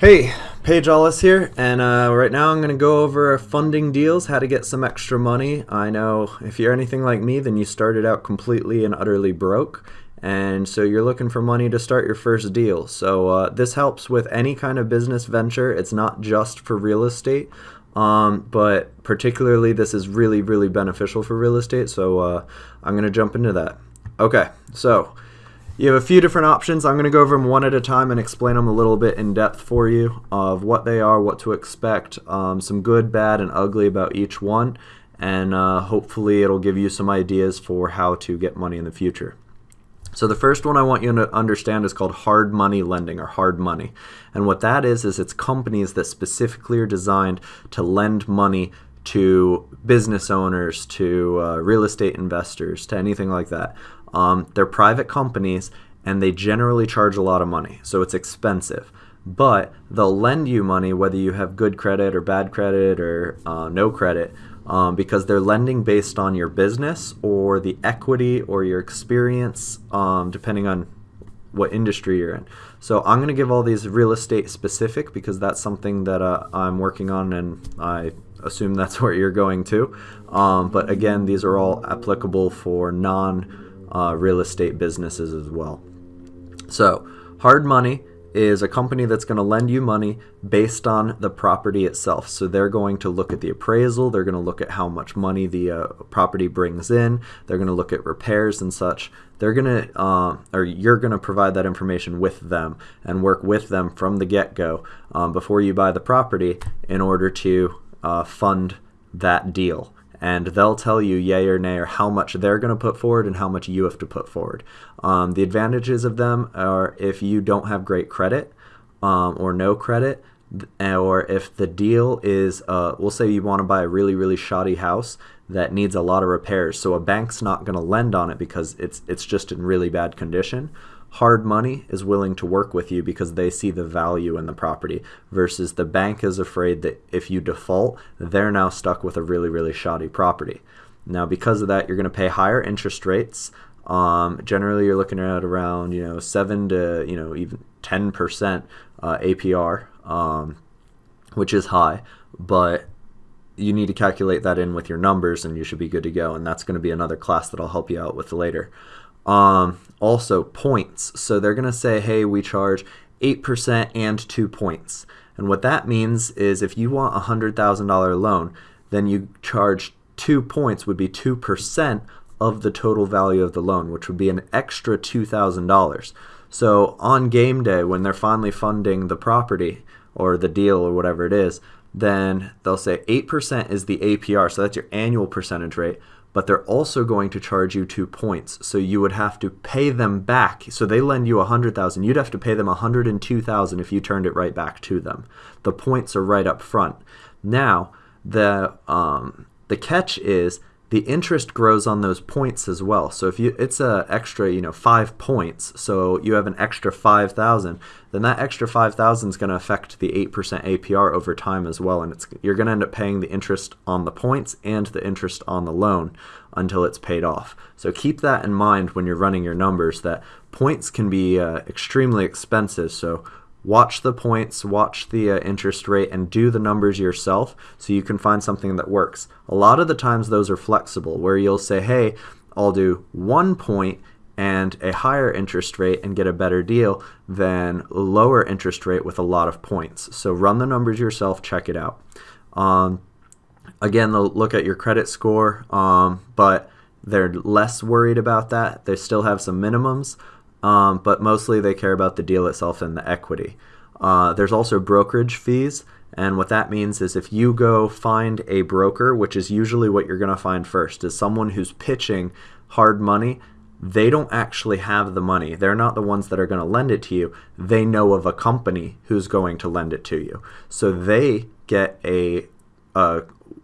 Hey, Paige Ellis here, and uh, right now I'm going to go over funding deals, how to get some extra money. I know if you're anything like me, then you started out completely and utterly broke, and so you're looking for money to start your first deal. So uh, this helps with any kind of business venture. It's not just for real estate, um, but particularly this is really, really beneficial for real estate, so uh, I'm going to jump into that. Okay, so you have a few different options. I'm going to go over them one at a time and explain them a little bit in depth for you of what they are, what to expect, um, some good, bad, and ugly about each one, and uh, hopefully it'll give you some ideas for how to get money in the future. So the first one I want you to understand is called hard money lending or hard money. And what that is is it's companies that specifically are designed to lend money to business owners, to uh, real estate investors, to anything like that. Um, they're private companies and they generally charge a lot of money, so it's expensive. But they'll lend you money whether you have good credit or bad credit or uh, no credit um, because they're lending based on your business or the equity or your experience, um, depending on what industry you're in. So I'm going to give all these real estate specific because that's something that uh, I'm working on and I assume that's where you're going to. Um, but again, these are all applicable for non uh, real estate businesses as well. So, hard money is a company that's going to lend you money based on the property itself. So they're going to look at the appraisal, they're going to look at how much money the uh, property brings in, they're going to look at repairs and such. They're going to, uh, or you're going to provide that information with them and work with them from the get go um, before you buy the property in order to uh, fund that deal and they'll tell you yay or nay or how much they're going to put forward and how much you have to put forward. Um, the advantages of them are if you don't have great credit um, or no credit, or if the deal is, uh, we'll say you want to buy a really really shoddy house that needs a lot of repairs, so a bank's not going to lend on it because it's it's just in really bad condition hard money is willing to work with you because they see the value in the property versus the bank is afraid that if you default, they're now stuck with a really, really shoddy property. Now, because of that, you're going to pay higher interest rates. Um, generally, you're looking at around you know seven to you know even ten percent uh, APR, um, which is high, but you need to calculate that in with your numbers, and you should be good to go. And that's going to be another class that I'll help you out with later. Um, also, points. So they're going to say, hey, we charge 8% and 2 points. And what that means is if you want a $100,000 loan, then you charge 2 points would be 2% of the total value of the loan, which would be an extra $2,000. So on game day, when they're finally funding the property or the deal or whatever it is, then they'll say 8% is the APR, so that's your annual percentage rate, but they're also going to charge you two points. So you would have to pay them back. So they lend you a hundred thousand. You'd have to pay them a hundred and two thousand if you turned it right back to them. The points are right up front. Now the um, the catch is the interest grows on those points as well. So if you it's a extra, you know, 5 points, so you have an extra 5,000, then that extra 5,000 is going to affect the 8% APR over time as well and it's you're going to end up paying the interest on the points and the interest on the loan until it's paid off. So keep that in mind when you're running your numbers that points can be uh, extremely expensive. So watch the points, watch the uh, interest rate, and do the numbers yourself so you can find something that works. A lot of the times those are flexible where you'll say, hey, I'll do one point and a higher interest rate and get a better deal than lower interest rate with a lot of points. So run the numbers yourself, check it out. Um, again, they'll look at your credit score, um, but they're less worried about that. They still have some minimums, um, but mostly they care about the deal itself and the equity. Uh, there's also brokerage fees, and what that means is if you go find a broker, which is usually what you're going to find first, is someone who's pitching hard money. They don't actually have the money. They're not the ones that are going to lend it to you. They know of a company who's going to lend it to you. So they get a, a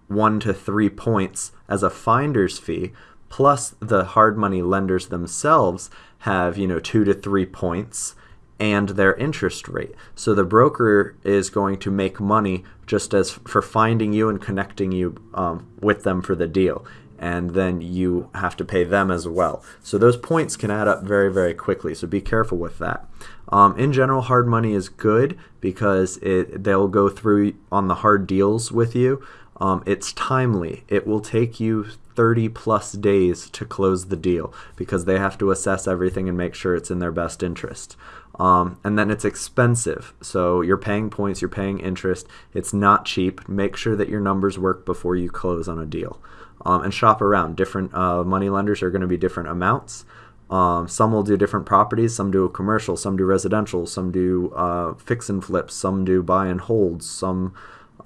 one to three points as a finder's fee, plus the hard money lenders themselves have you know two to three points and their interest rate. So the broker is going to make money just as for finding you and connecting you um, with them for the deal. And then you have to pay them as well. So those points can add up very, very quickly. So be careful with that. Um, in general, hard money is good because it they'll go through on the hard deals with you. Um, it's timely. It will take you 30 plus days to close the deal because they have to assess everything and make sure it's in their best interest. Um, and then it's expensive. So you're paying points, you're paying interest. It's not cheap. Make sure that your numbers work before you close on a deal. Um, and shop around. Different uh, money lenders are going to be different amounts. Um, some will do different properties. Some do commercial. Some do residential. Some do uh, fix and flips. Some do buy and holds. Some,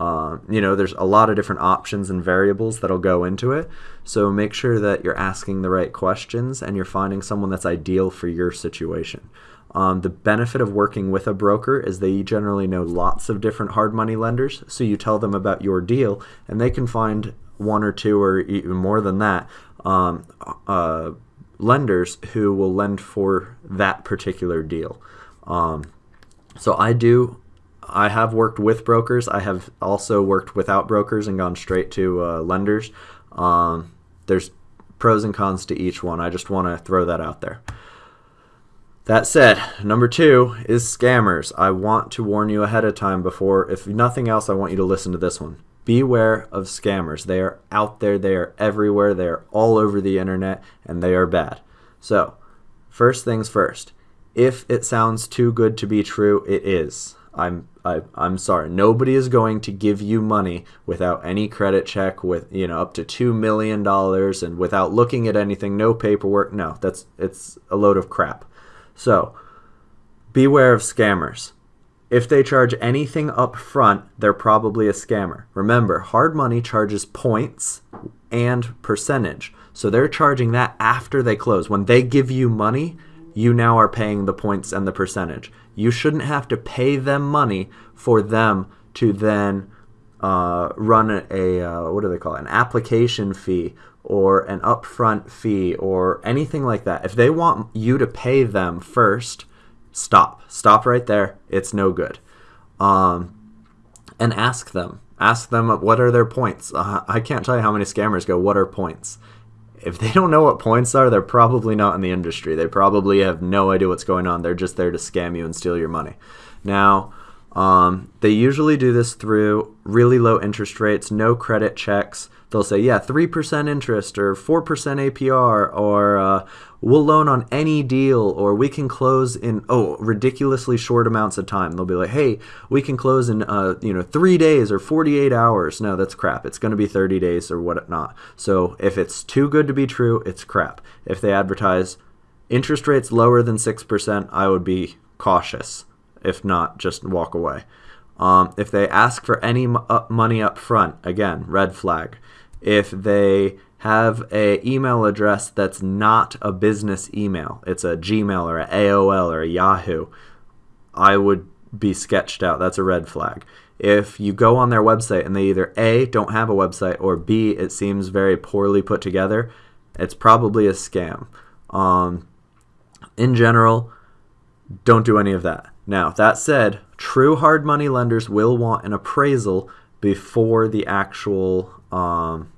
uh, you know, there's a lot of different options and variables that'll go into it. So make sure that you're asking the right questions and you're finding someone that's ideal for your situation. Um, the benefit of working with a broker is they generally know lots of different hard money lenders. So you tell them about your deal, and they can find one or two or even more than that um, uh, lenders who will lend for that particular deal. Um, so I do. I have worked with brokers. I have also worked without brokers and gone straight to uh, lenders. Um, there's pros and cons to each one. I just want to throw that out there. That said, number two is scammers. I want to warn you ahead of time before, if nothing else, I want you to listen to this one. Beware of scammers. They are out there, they are everywhere, they are all over the internet, and they are bad. So, first things first. If it sounds too good to be true, it is. I'm I, I'm sorry. Nobody is going to give you money without any credit check, with you know up to two million dollars, and without looking at anything, no paperwork. No, that's it's a load of crap. So, beware of scammers. If they charge anything up front, they're probably a scammer. Remember, hard money charges points and percentage. So they're charging that after they close. When they give you money, you now are paying the points and the percentage. You shouldn't have to pay them money for them to then uh, run a, uh, what do they call it? An application fee or an upfront fee or anything like that. If they want you to pay them first, stop. Stop right there. It's no good. Um, and ask them. Ask them what are their points. Uh, I can't tell you how many scammers go, what are points? If they don't know what points are, they're probably not in the industry. They probably have no idea what's going on. They're just there to scam you and steal your money. Now, um, they usually do this through really low interest rates, no credit checks. They'll say, yeah, 3% interest or 4% APR, or uh, we'll loan on any deal, or we can close in, oh, ridiculously short amounts of time. They'll be like, hey, we can close in, uh, you know, three days or 48 hours. No, that's crap. It's going to be 30 days or whatnot. So if it's too good to be true, it's crap. If they advertise interest rates lower than 6%, I would be cautious. If not, just walk away. Um, if they ask for any money up front, again, red flag. If they have a email address that's not a business email, it's a Gmail or a AOL or a Yahoo, I would be sketched out. That's a red flag. If you go on their website and they either A, don't have a website, or B, it seems very poorly put together, it's probably a scam. Um, in general, don't do any of that. Now, that said, true hard money lenders will want an appraisal before the actual um,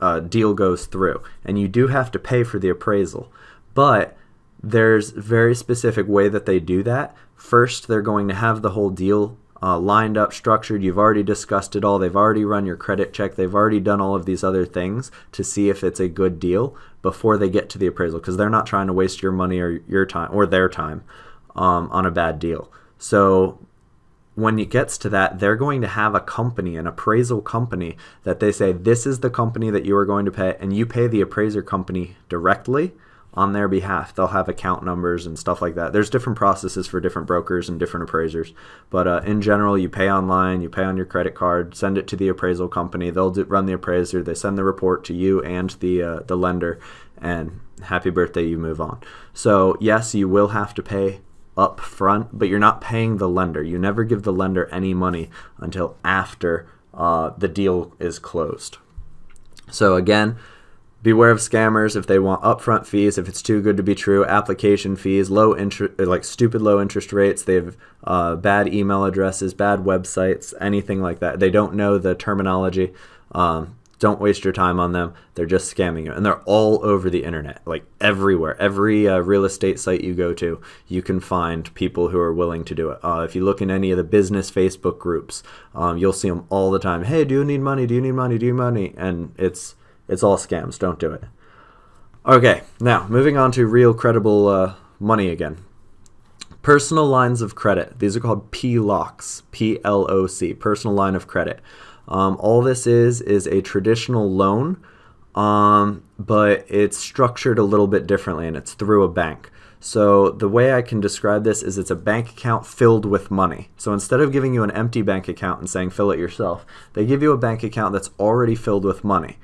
uh, deal goes through. And you do have to pay for the appraisal. But there's very specific way that they do that. First, they're going to have the whole deal uh, lined up, structured. You've already discussed it all. They've already run your credit check. They've already done all of these other things to see if it's a good deal before they get to the appraisal because they're not trying to waste your money or your time or their time um, on a bad deal. So when it gets to that, they're going to have a company, an appraisal company, that they say, this is the company that you are going to pay, and you pay the appraiser company directly on their behalf. They'll have account numbers and stuff like that. There's different processes for different brokers and different appraisers, but uh, in general, you pay online, you pay on your credit card, send it to the appraisal company. They'll do, run the appraiser. They send the report to you and the uh, the lender, and happy birthday, you move on. So yes, you will have to pay up front, but you're not paying the lender. You never give the lender any money until after uh, the deal is closed. So again, beware of scammers if they want upfront fees if it's too good to be true application fees low interest like stupid low interest rates they have uh, bad email addresses bad websites anything like that they don't know the terminology um, don't waste your time on them. They're just scamming you. And they're all over the internet, like everywhere. Every uh, real estate site you go to, you can find people who are willing to do it. Uh, if you look in any of the business Facebook groups, um, you'll see them all the time. Hey, do you need money? Do you need money? Do you need money? And it's it's all scams. Don't do it. Okay, now moving on to real credible uh, money again. Personal lines of credit. These are called PLOCs, P-L-O-C, personal line of credit. Um, all this is is a traditional loan, um, but it's structured a little bit differently, and it's through a bank. So the way I can describe this is it's a bank account filled with money. So instead of giving you an empty bank account and saying fill it yourself, they give you a bank account that's already filled with money.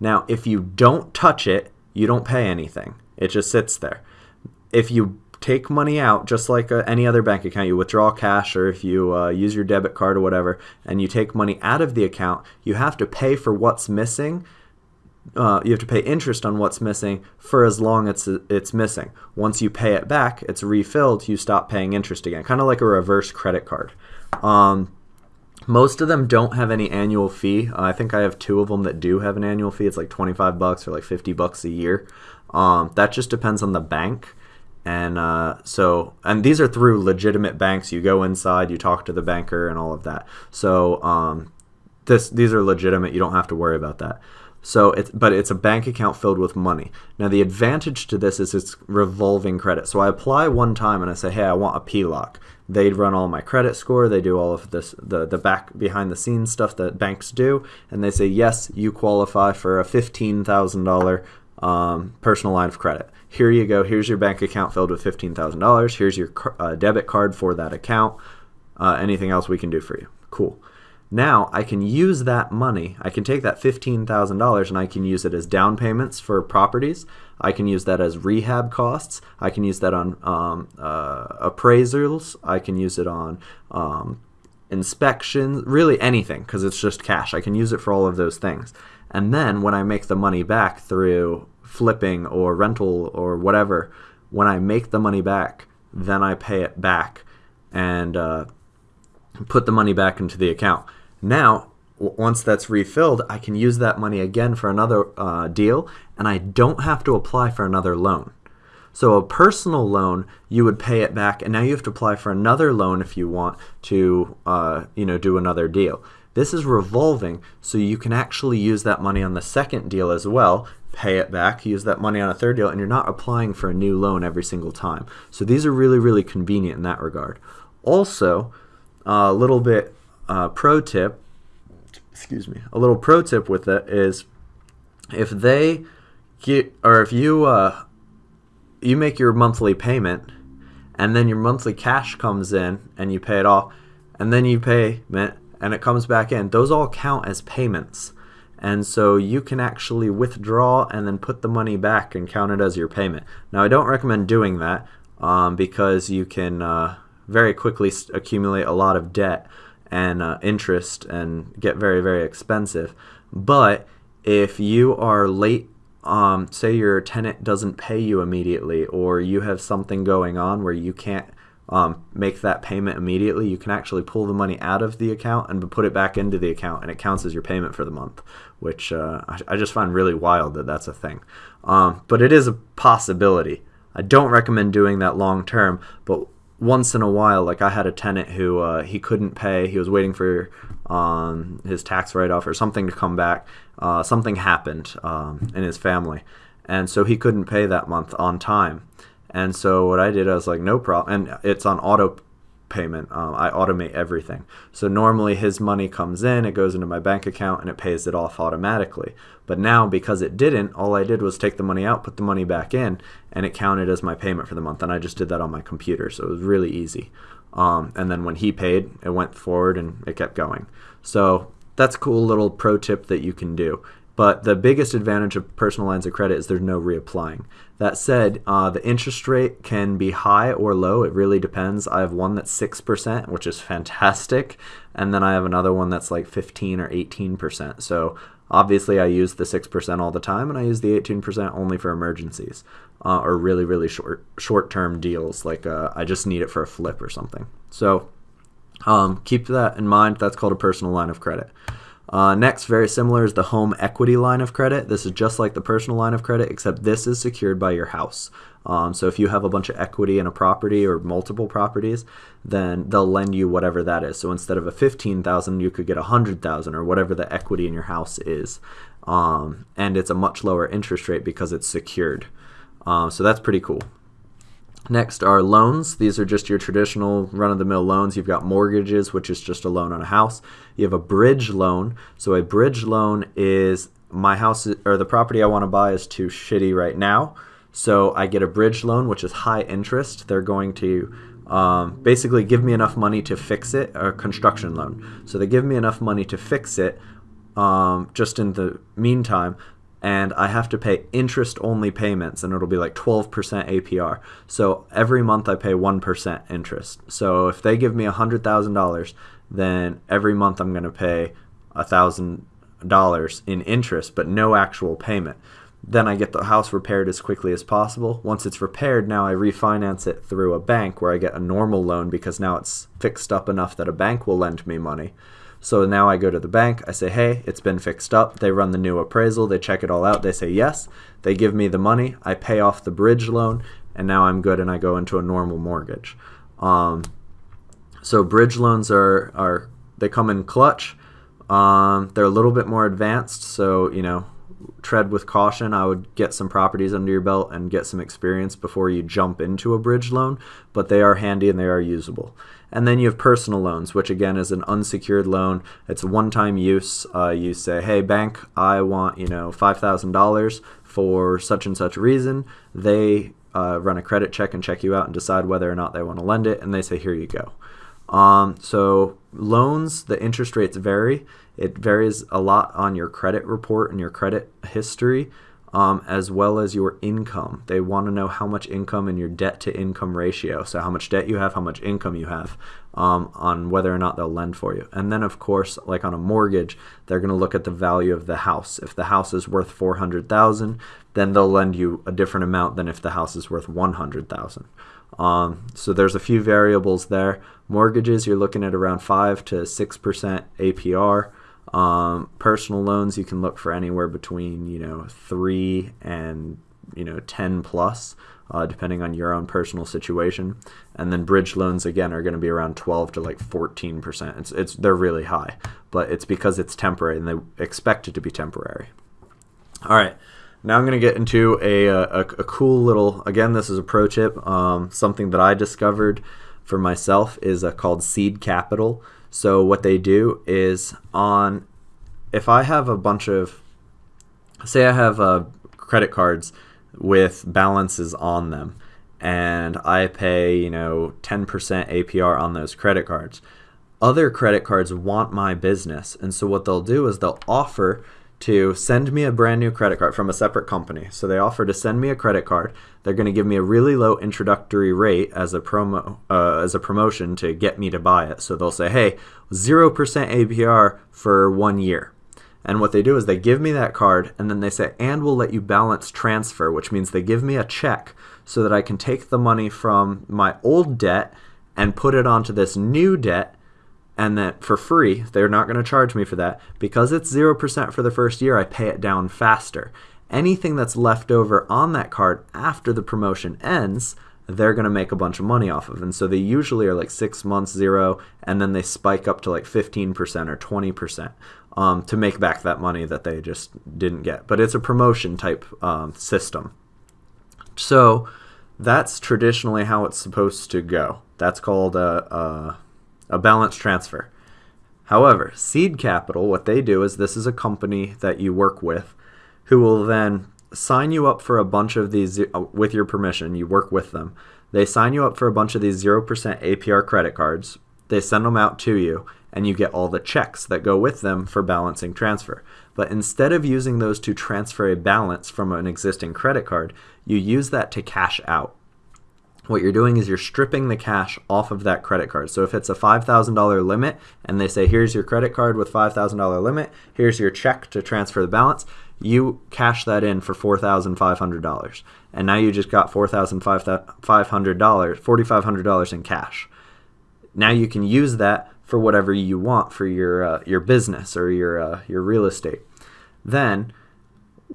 Now, if you don't touch it, you don't pay anything. It just sits there. If you take money out, just like uh, any other bank account, you withdraw cash or if you uh, use your debit card or whatever, and you take money out of the account, you have to pay for what's missing. Uh, you have to pay interest on what's missing for as long as it's missing. Once you pay it back, it's refilled, you stop paying interest again, kind of like a reverse credit card. Um, most of them don't have any annual fee. Uh, I think I have two of them that do have an annual fee. It's like 25 bucks or like 50 bucks a year. Um, that just depends on the bank and uh, so and these are through legitimate banks. You go inside you talk to the banker and all of that. So um, this these are legitimate. You don't have to worry about that. So it's but it's a bank account filled with money. Now the advantage to this is it's revolving credit. So i apply one time and i say hey i want a ploc they'd run all my credit score. They do all of this the, the back behind the scenes stuff that banks do. And they say yes you qualify for a $15000 um, personal line of credit here you go. Here's your bank account filled with $15,000. Here's your uh, debit card for that account. Uh, anything else we can do for you? Cool. Now I can use that money. I can take that $15,000 and I can use it as down payments for properties. I can use that as rehab costs. I can use that on um, uh, appraisals. I can use it on um, inspections, really anything because it's just cash. I can use it for all of those things. And then when I make the money back through flipping or rental or whatever, when I make the money back, then I pay it back and uh, put the money back into the account. Now, once that's refilled, I can use that money again for another uh, deal, and I don't have to apply for another loan. So a personal loan, you would pay it back, and now you have to apply for another loan if you want to, uh, you know, do another deal. This is revolving, so you can actually use that money on the second deal as well, pay it back, use that money on a third deal, and you're not applying for a new loan every single time. So these are really, really convenient in that regard. Also, a little bit uh, pro tip, excuse me, a little pro tip with it is if they get, or if you, uh, you make your monthly payment and then your monthly cash comes in and you pay it off and then you pay and it comes back in, those all count as payments. And so you can actually withdraw and then put the money back and count it as your payment. Now, I don't recommend doing that um, because you can uh, very quickly accumulate a lot of debt and uh, interest and get very, very expensive. But if you are late, um, say your tenant doesn't pay you immediately, or you have something going on where you can't um, make that payment immediately, you can actually pull the money out of the account and put it back into the account, and it counts as your payment for the month, which uh, I, I, just find really wild that that's a thing. Um, but it is a possibility. I don't recommend doing that long term, but once in a while, like I had a tenant who uh, he couldn't pay, he was waiting for um, his tax write off or something to come back. Uh, something happened um, in his family, and so he couldn't pay that month on time and so what I did, I was like, no problem. And it's on auto payment. Um, I automate everything. So normally his money comes in, it goes into my bank account, and it pays it off automatically. But now because it didn't, all I did was take the money out, put the money back in, and it counted as my payment for the month. And I just did that on my computer, so it was really easy. Um, and then when he paid, it went forward and it kept going. So that's a cool little pro tip that you can do. But the biggest advantage of personal lines of credit is there's no reapplying. That said, uh, the interest rate can be high or low. It really depends. I have one that's 6%, which is fantastic. And then I have another one that's like 15 or 18%. So obviously I use the 6% all the time and I use the 18% only for emergencies uh, or really, really short, short-term deals. Like uh, I just need it for a flip or something. So um, keep that in mind. That's called a personal line of credit. Uh, next, very similar is the home equity line of credit. This is just like the personal line of credit, except this is secured by your house. Um, so if you have a bunch of equity in a property or multiple properties, then they'll lend you whatever that is. So instead of a 15,000, you could get a 100,000 or whatever the equity in your house is. Um, and it's a much lower interest rate because it's secured. Um, so that's pretty cool. Next are loans. These are just your traditional run-of-the-mill loans. You've got mortgages, which is just a loan on a house. You have a bridge loan. So a bridge loan is my house or the property I want to buy is too shitty right now. So I get a bridge loan, which is high interest. They're going to um, basically give me enough money to fix it, a construction loan. So they give me enough money to fix it um, just in the meantime, and I have to pay interest only payments, and it'll be like 12% APR. So every month I pay 1% interest. So if they give me $100,000, then every month I'm going to pay $1,000 in interest, but no actual payment. Then I get the house repaired as quickly as possible. Once it's repaired, now I refinance it through a bank where I get a normal loan because now it's fixed up enough that a bank will lend me money. So now I go to the bank, I say, hey, it's been fixed up. They run the new appraisal, they check it all out, they say yes. They give me the money, I pay off the bridge loan, and now I'm good and I go into a normal mortgage. Um, so bridge loans are, are they come in clutch. Um, they're a little bit more advanced, so you know tread with caution. I would get some properties under your belt and get some experience before you jump into a bridge loan, but they are handy and they are usable. And then you have personal loans, which again is an unsecured loan. It's one-time use. Uh, you say, "Hey, bank, I want you know five thousand dollars for such and such reason." They uh, run a credit check and check you out and decide whether or not they want to lend it, and they say, "Here you go." Um, so loans, the interest rates vary. It varies a lot on your credit report and your credit history, um, as well as your income. They want to know how much income and your debt to income ratio. So, how much debt you have, how much income you have, um, on whether or not they'll lend for you. And then, of course, like on a mortgage, they're going to look at the value of the house. If the house is worth 400000 then they'll lend you a different amount than if the house is worth 100000 um, so there's a few variables there. Mortgages, you're looking at around 5 to 6% APR. Um, personal loans, you can look for anywhere between you know three and you know 10 plus, uh, depending on your own personal situation. And then bridge loans again are going to be around 12 to like 14 percent. It's it's they're really high, but it's because it's temporary and they expect it to be temporary. All right. Now I'm going to get into a, a, a, cool little, again, this is a pro tip, um, something that I discovered for myself is uh, called seed capital. So what they do is on, if I have a bunch of, say I have uh, credit cards with balances on them, and I pay, you know, 10% APR on those credit cards. Other credit cards want my business, and so what they'll do is they'll offer to send me a brand new credit card from a separate company. So they offer to send me a credit card. They're going to give me a really low introductory rate as a promo uh, as a promotion to get me to buy it. So they'll say, "Hey, 0% APR for 1 year." And what they do is they give me that card and then they say, "And we'll let you balance transfer," which means they give me a check so that I can take the money from my old debt and put it onto this new debt and that for free, they're not going to charge me for that. Because it's 0% for the first year, I pay it down faster. Anything that's left over on that card after the promotion ends, they're going to make a bunch of money off of. And so they usually are like six months, zero, and then they spike up to like 15% or 20% um, to make back that money that they just didn't get. But it's a promotion type um, system. So that's traditionally how it's supposed to go. That's called a, a a balance transfer. However, seed capital, what they do is this is a company that you work with who will then sign you up for a bunch of these, uh, with your permission, you work with them. They sign you up for a bunch of these 0% APR credit cards. They send them out to you, and you get all the checks that go with them for balancing transfer. But instead of using those to transfer a balance from an existing credit card, you use that to cash out what you're doing is you're stripping the cash off of that credit card. So if it's a $5,000 limit and they say, here's your credit card with $5,000 limit, here's your check to transfer the balance, you cash that in for $4,500. And now you just got $4,500, $4,500 in cash. now you can use that for whatever you want for your uh, your business or your uh, your real estate. Then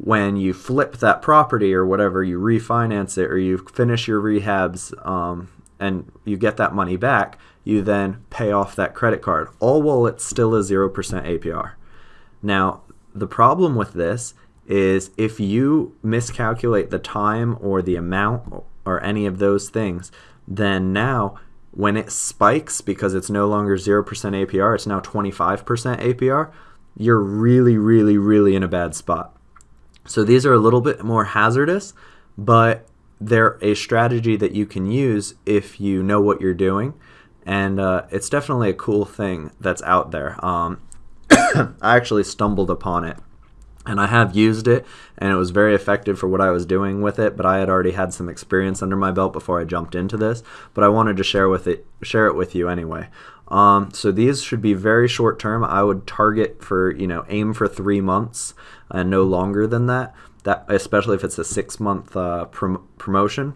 when you flip that property or whatever, you refinance it or you finish your rehabs um, and you get that money back, you then pay off that credit card, all while it's still a 0% APR. Now, the problem with this is if you miscalculate the time or the amount or any of those things, then now when it spikes because it's no longer 0% APR, it's now 25% APR, you're really, really, really in a bad spot. So these are a little bit more hazardous, but they're a strategy that you can use if you know what you're doing. And uh, it's definitely a cool thing that's out there. Um, I actually stumbled upon it and I have used it and it was very effective for what I was doing with it but I had already had some experience under my belt before I jumped into this but I wanted to share with it share it with you anyway um, so these should be very short term I would target for you know aim for three months and no longer than that that especially if it's a six month uh, prom promotion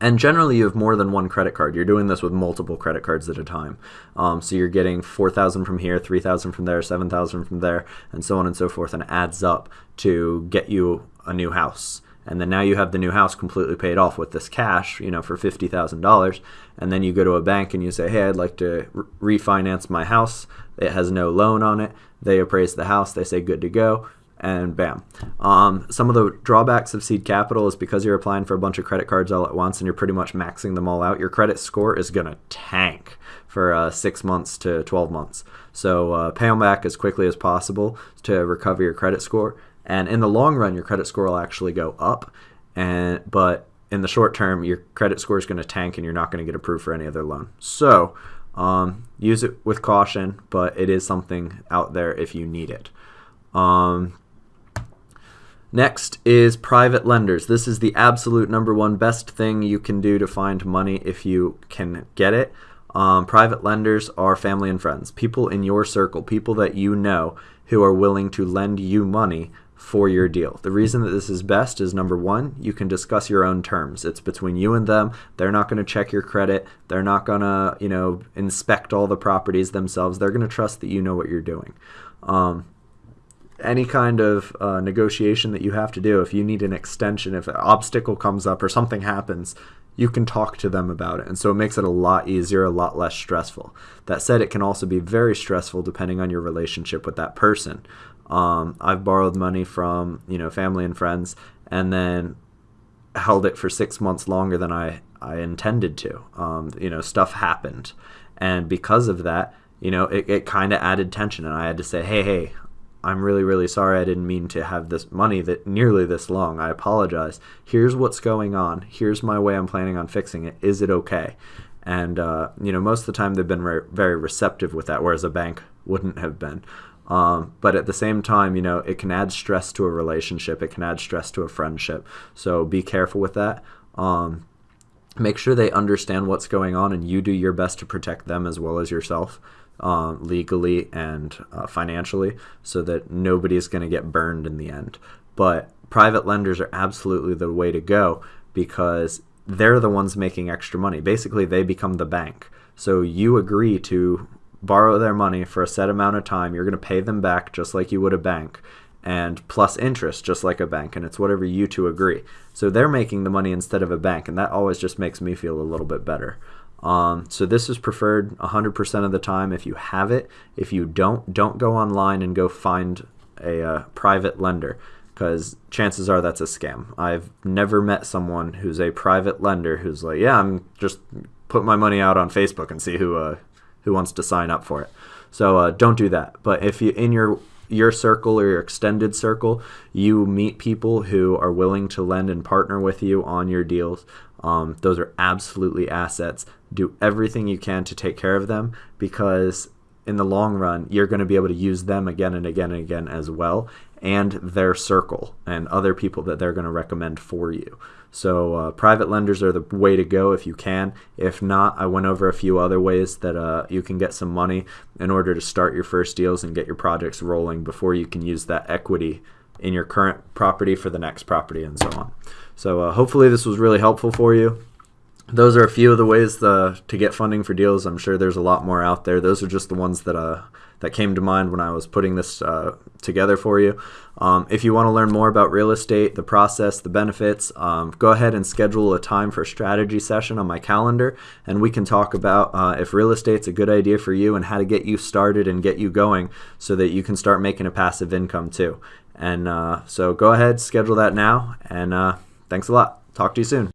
and generally, you have more than one credit card. You're doing this with multiple credit cards at a time. Um, so you're getting 4,000 from here, 3,000 from there, 7,000 from there, and so on and so forth, and adds up to get you a new house. And then now you have the new house completely paid off with this cash, you know, for $50,000. And then you go to a bank and you say, hey, I'd like to re refinance my house. It has no loan on it. They appraise the house. They say, good to go and bam. Um, some of the drawbacks of seed capital is because you're applying for a bunch of credit cards all at once and you're pretty much maxing them all out, your credit score is going to tank for uh, six months to 12 months. So uh, pay them back as quickly as possible to recover your credit score. And in the long run, your credit score will actually go up. And But in the short term, your credit score is going to tank and you're not going to get approved for any other loan. So um, use it with caution, but it is something out there if you need it. Um, Next is private lenders. This is the absolute number one best thing you can do to find money if you can get it. Um, private lenders are family and friends, people in your circle, people that you know who are willing to lend you money for your deal. The reason that this is best is number one, you can discuss your own terms. It's between you and them. They're not going to check your credit. They're not going to, you know, inspect all the properties themselves. They're going to trust that you know what you're doing. Um, any kind of uh, negotiation that you have to do, if you need an extension, if an obstacle comes up or something happens, you can talk to them about it. And so it makes it a lot easier, a lot less stressful. That said, it can also be very stressful depending on your relationship with that person. Um, I've borrowed money from you know family and friends, and then held it for six months longer than I I intended to. Um, you know, stuff happened, and because of that, you know, it, it kind of added tension, and I had to say, hey, hey, I'm really, really sorry. I didn't mean to have this money that nearly this long. I apologize. Here's what's going on. Here's my way I'm planning on fixing it. Is it okay? And, uh, you know, most of the time they've been re very receptive with that, whereas a bank wouldn't have been. Um, but at the same time, you know, it can add stress to a relationship. It can add stress to a friendship. So be careful with that. Um, make sure they understand what's going on and you do your best to protect them as well as yourself uh, legally and uh, financially so that nobody is going to get burned in the end. But private lenders are absolutely the way to go because they're the ones making extra money. Basically, they become the bank. So you agree to borrow their money for a set amount of time. You're going to pay them back just like you would a bank and plus interest just like a bank and it's whatever you two agree. So they're making the money instead of a bank and that always just makes me feel a little bit better. Um, so this is preferred 100% of the time if you have it. If you don't, don't go online and go find a uh, private lender because chances are that's a scam. I've never met someone who's a private lender who's like, yeah, I'm just put my money out on Facebook and see who uh, who wants to sign up for it. So uh, don't do that. But if you in your your circle or your extended circle, you meet people who are willing to lend and partner with you on your deals. Um, those are absolutely assets. Do everything you can to take care of them because in the long run, you're going to be able to use them again and again and again as well, and their circle and other people that they're going to recommend for you. So, uh, private lenders are the way to go if you can. If not, I went over a few other ways that uh, you can get some money in order to start your first deals and get your projects rolling before you can use that equity in your current property for the next property and so on. So, uh, hopefully, this was really helpful for you. those are a few of the ways the, to get funding for deals. I'm sure there's a lot more out there. Those are just the ones that uh, that came to mind when I was putting this uh, together for you. Um, if you want to learn more about real estate, the process, the benefits, um, go ahead and schedule a time for a strategy session on my calendar, and we can talk about uh, if real estate's a good idea for you and how to get you started and get you going so that you can start making a passive income too. And uh, so go ahead, schedule that now, and uh, thanks a lot. Talk to you soon.